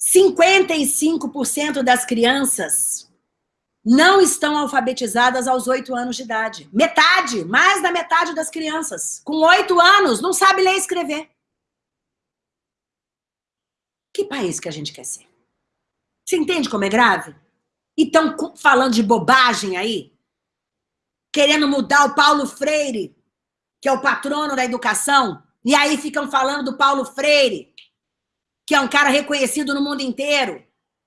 55% das crianças não estão alfabetizadas aos oito anos de idade. Metade, mais da metade das crianças, com oito anos, não sabe ler e escrever. Que país que a gente quer ser? Você entende como é grave? E estão falando de bobagem aí? Querendo mudar o Paulo Freire, que é o patrono da educação, e aí ficam falando do Paulo Freire, que é um cara reconhecido no mundo inteiro.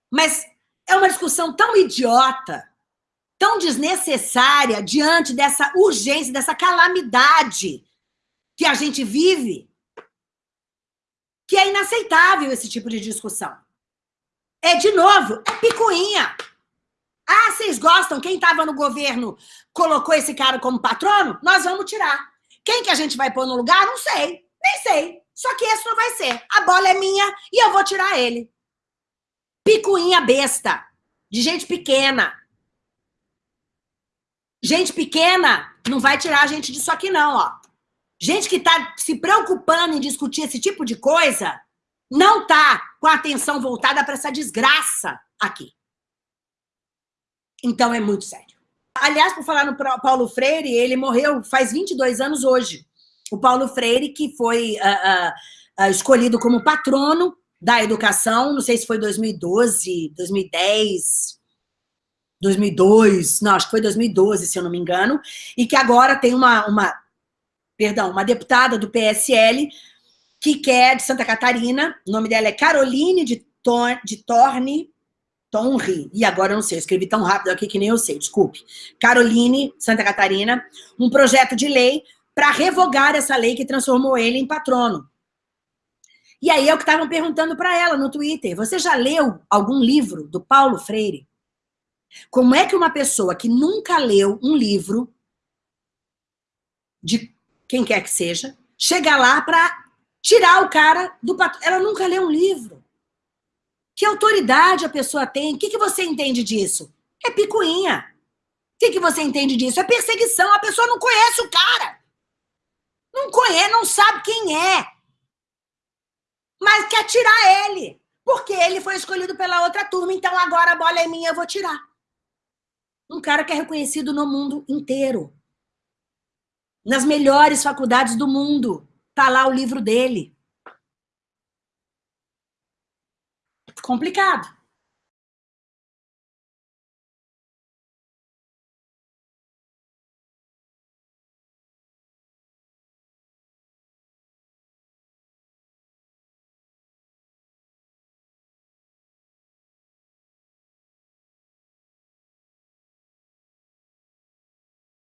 Mas é uma discussão tão idiota, tão desnecessária diante dessa urgência, dessa calamidade que a gente vive, que é inaceitável esse tipo de discussão. É, de novo, é picuinha. Ah, vocês gostam? Quem estava no governo colocou esse cara como patrono? Nós vamos tirar. Quem que a gente vai pôr no lugar? Não sei. Nem sei. Só que esse não vai ser. A bola é minha e eu vou tirar ele. Picuinha besta. De gente pequena. Gente pequena não vai tirar a gente disso aqui, não, ó. Gente que está se preocupando em discutir esse tipo de coisa não está com a atenção voltada para essa desgraça aqui. Então é muito sério. Aliás, por falar no Paulo Freire, ele morreu faz 22 anos hoje. O Paulo Freire, que foi uh, uh, escolhido como patrono da educação, não sei se foi 2012, 2010, 2002, não, acho que foi 2012, se eu não me engano, e que agora tem uma, uma perdão, uma deputada do PSL que quer de Santa Catarina, o nome dela é Caroline de, Tor, de Torne, Tonri, e agora eu não sei, eu escrevi tão rápido aqui que nem eu sei, desculpe. Caroline, Santa Catarina, um projeto de lei para revogar essa lei que transformou ele em patrono. E aí é o que estavam perguntando para ela no Twitter. Você já leu algum livro do Paulo Freire? Como é que uma pessoa que nunca leu um livro de quem quer que seja, chega lá para tirar o cara do patrono? Ela nunca leu um livro. Que autoridade a pessoa tem? O que, que você entende disso? É picuinha. O que, que você entende disso? É perseguição. A pessoa não conhece o cara. Não conhece, não sabe quem é. Mas quer tirar ele. Porque ele foi escolhido pela outra turma, então agora a bola é minha, eu vou tirar. Um cara que é reconhecido no mundo inteiro. Nas melhores faculdades do mundo. Tá lá o livro dele. complicado.